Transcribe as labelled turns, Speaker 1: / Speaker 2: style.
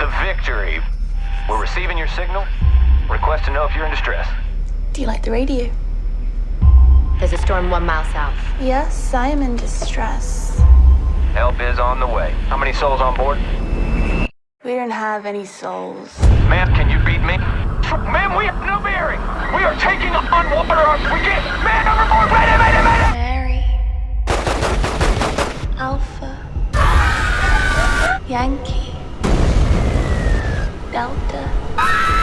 Speaker 1: the victory. We're receiving your signal. Request to know if you're in distress.
Speaker 2: Do you like the radio?
Speaker 3: There's a storm one mile south.
Speaker 2: Yes, I am in distress.
Speaker 1: Help is on the way. How many souls on board?
Speaker 2: We don't have any souls.
Speaker 1: Ma'am, can you beat me? Ma'am, we have no bearing. We are taking on water. We get man overboard. Wait a minute, wait a minute.
Speaker 2: Mary. Alpha. Yankee. flauta.